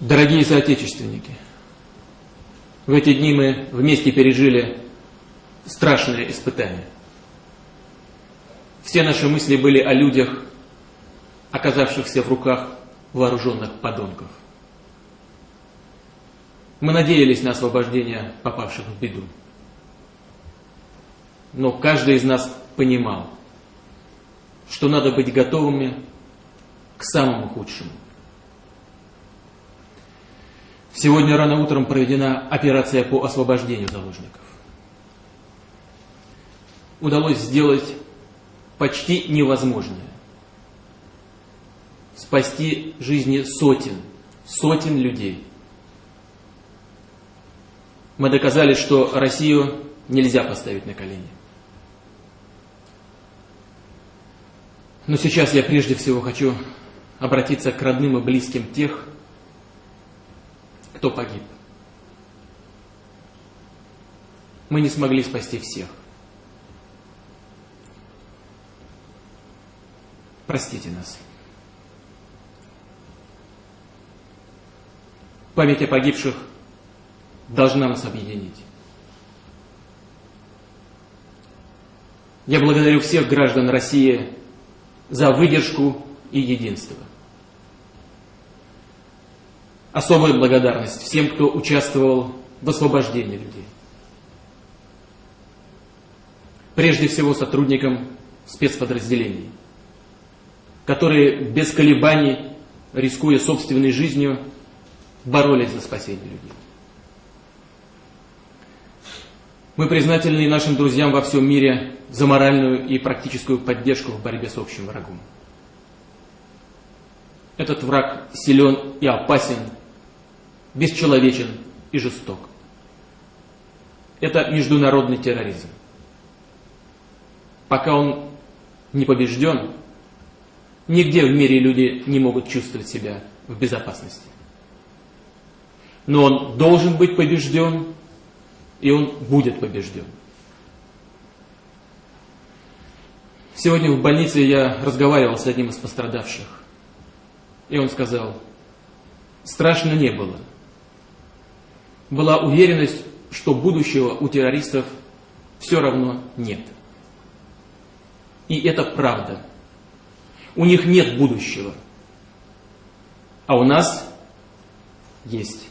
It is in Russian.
Дорогие соотечественники, в эти дни мы вместе пережили страшное испытание. Все наши мысли были о людях, оказавшихся в руках вооруженных подонков. Мы надеялись на освобождение попавших в беду. Но каждый из нас понимал, что надо быть готовыми к самому худшему. Сегодня рано утром проведена операция по освобождению заложников. Удалось сделать почти невозможное. Спасти жизни сотен, сотен людей. Мы доказали, что Россию нельзя поставить на колени. Но сейчас я прежде всего хочу обратиться к родным и близким тех, кто погиб. Мы не смогли спасти всех. Простите нас. Память о погибших должна нас объединить. Я благодарю всех граждан России за выдержку и единство. Особая благодарность всем, кто участвовал в освобождении людей. Прежде всего сотрудникам спецподразделений, которые без колебаний, рискуя собственной жизнью, боролись за спасение людей. Мы признательны нашим друзьям во всем мире за моральную и практическую поддержку в борьбе с общим врагом. Этот враг силен и опасен, бесчеловечен и жесток. Это международный терроризм. Пока он не побежден, нигде в мире люди не могут чувствовать себя в безопасности. Но он должен быть побежден, и он будет побежден. Сегодня в больнице я разговаривал с одним из пострадавших, и он сказал, страшно не было – была уверенность, что будущего у террористов все равно нет. И это правда. У них нет будущего. А у нас есть.